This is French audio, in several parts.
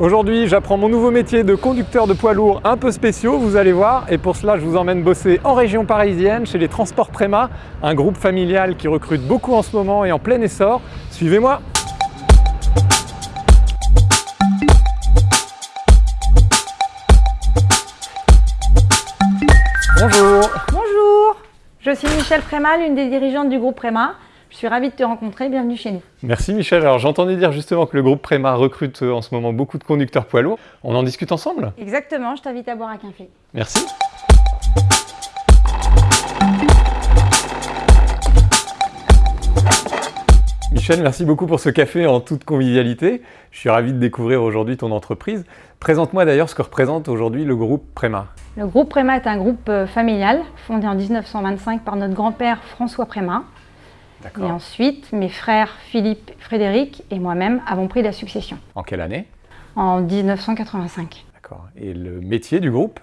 Aujourd'hui, j'apprends mon nouveau métier de conducteur de poids lourds un peu spéciaux, vous allez voir. Et pour cela, je vous emmène bosser en région parisienne chez les Transports Préma, un groupe familial qui recrute beaucoup en ce moment et en plein essor. Suivez-moi Bonjour Bonjour Je suis Michel Préma, l'une des dirigeantes du groupe Préma. Je suis ravie de te rencontrer, bienvenue chez nous. Merci Michel. Alors j'entendais dire justement que le groupe Préma recrute euh, en ce moment beaucoup de conducteurs poids lourds. On en discute ensemble? Exactement, je t'invite à boire un café. Merci. Michel, merci beaucoup pour ce café en toute convivialité. Je suis ravi de découvrir aujourd'hui ton entreprise. Présente-moi d'ailleurs ce que représente aujourd'hui le groupe Préma. Le groupe Préma est un groupe euh, familial fondé en 1925 par notre grand-père François Préma. Et ensuite, mes frères Philippe, Frédéric et moi-même avons pris la succession. En quelle année? En 1985. D'accord. Et le métier du groupe?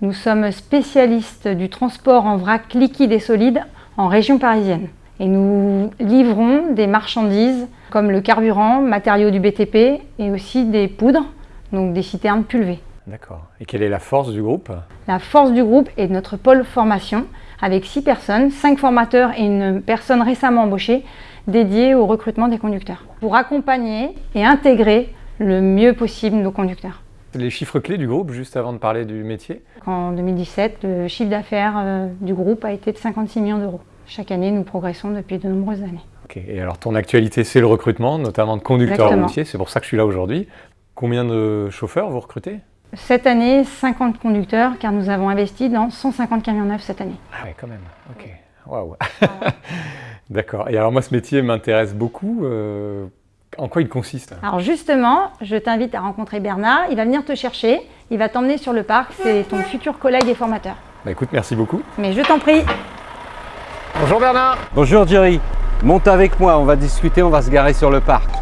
Nous sommes spécialistes du transport en vrac liquide et solide en région parisienne. Et nous livrons des marchandises comme le carburant, matériaux du BTP et aussi des poudres, donc des citernes pulvées. D'accord. Et quelle est la force du groupe? La force du groupe est notre pôle formation avec six personnes, cinq formateurs et une personne récemment embauchée dédiée au recrutement des conducteurs pour accompagner et intégrer le mieux possible nos conducteurs. Les chiffres clés du groupe, juste avant de parler du métier? En 2017, le chiffre d'affaires euh, du groupe a été de 56 millions d'euros. Chaque année, nous progressons depuis de nombreuses années. Et alors ton actualité, c'est le recrutement, notamment de conducteurs routiers, c'est pour ça que je suis là aujourd'hui. Combien de chauffeurs vous recrutez? Cette année, 50 conducteurs, car nous avons investi dans 150 camions neufs cette année. Ah oui, quand même. Ok. Waouh. D'accord. Et alors moi, ce métier m'intéresse beaucoup. Euh, en quoi il consiste? Alors justement, je t'invite à rencontrer Bernard. Il va venir te chercher. Il va t'emmener sur le parc. C'est ton futur collègue et formateur. Bah écoute, merci beaucoup. Mais je t'en prie. Bonjour Bernard. Bonjour Jerry. Monte avec moi, on va discuter, on va se garer sur le parc.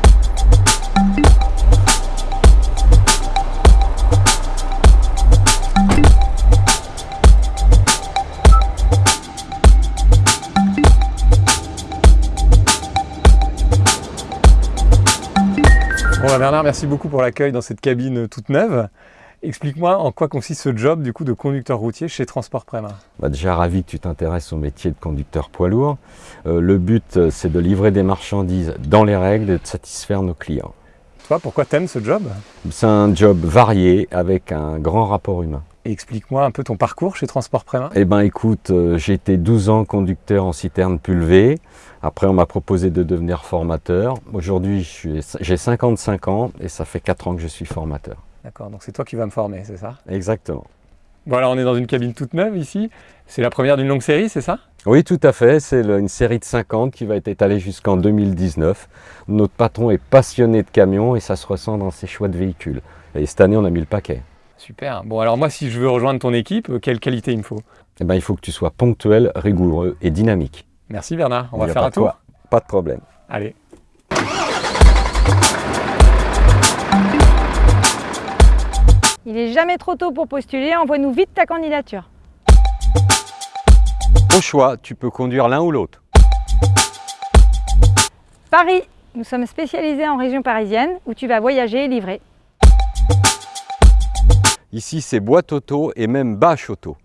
Bon bah, Bernard, merci beaucoup pour l'accueil dans cette cabine toute neuve. Explique-moi en quoi consiste ce job du coup de conducteur routier chez Transport Préma. Bah déjà ravi que tu t'intéresses au métier de conducteur poids lourd. Euh, le but euh, c'est de livrer des marchandises dans les règles et de satisfaire nos clients. Toi, pourquoi t'aimes ce job? C'est un job varié avec un grand rapport humain. Explique-moi un peu ton parcours chez Transport Préma. Eh ben écoute, euh, j'ai été 12 ans conducteur en citerne pulvée. Après, on m'a proposé de devenir formateur. Aujourd'hui, j'ai 55 ans et ça fait 4 ans que je suis formateur. D'accord, donc c'est toi qui vas me former, c'est ça? Exactement. Voilà, on est dans une cabine toute neuve ici. C'est la première d'une longue série, c'est ça? Oui, tout à fait. C'est une série de 50 qui va être étalée jusqu'en 2019. Notre patron est passionné de camions et ça se ressent dans ses choix de véhicules. Et cette année, on a mis le paquet. Super. Bon, alors moi, si je veux rejoindre ton équipe, euh, quelle qualité il me faut? Eh bien, il faut que tu sois ponctuel, rigoureux et dynamique. Merci Bernard. On va faire un tour Pas de problème. Allez. Il est jamais trop tôt pour postuler, envoie-nous vite ta candidature. Au choix, tu peux conduire l'un ou l'autre. Paris, nous sommes spécialisés en région parisienne où tu vas voyager et livrer. Ici, c'est boîte auto et même bâche auto.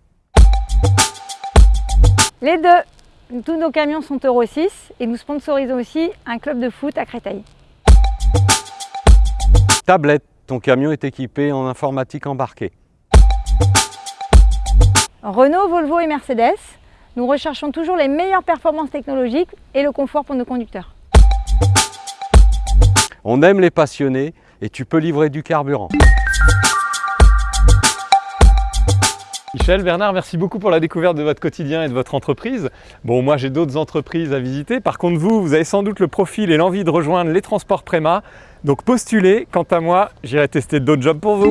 Les deux. Tous nos camions sont Euro 6 et nous sponsorisons aussi un club de foot à Créteil. Tablette. Ton camion est équipé en informatique embarquée. Renault, Volvo et Mercedes. Nous recherchons toujours les meilleures performances technologiques et le confort pour nos conducteurs. On aime les passionnés et tu peux livrer du carburant. Michel, Bernard, merci beaucoup pour la découverte de votre quotidien et de votre entreprise. Bon, moi j'ai d'autres entreprises à visiter. Par contre, vous, vous avez sans doute le profil et l'envie de rejoindre les transports Préma. Donc postulez. Quant à moi, j'irai tester d'autres jobs pour vous.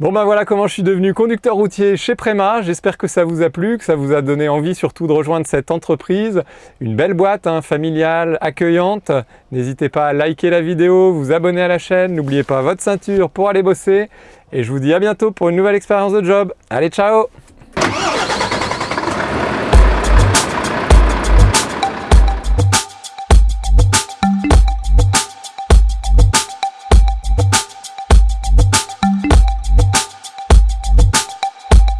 Bon ben voilà comment je suis devenu conducteur routier chez Préma. J'espère que ça vous a plu, que ça vous a donné envie surtout de rejoindre cette entreprise. Une belle boîte hein, familiale, accueillante. N'hésitez pas à liker la vidéo, vous abonner à la chaîne. N'oubliez pas votre ceinture pour aller bosser. Et je vous dis à bientôt pour une nouvelle expérience de job. Allez, ciao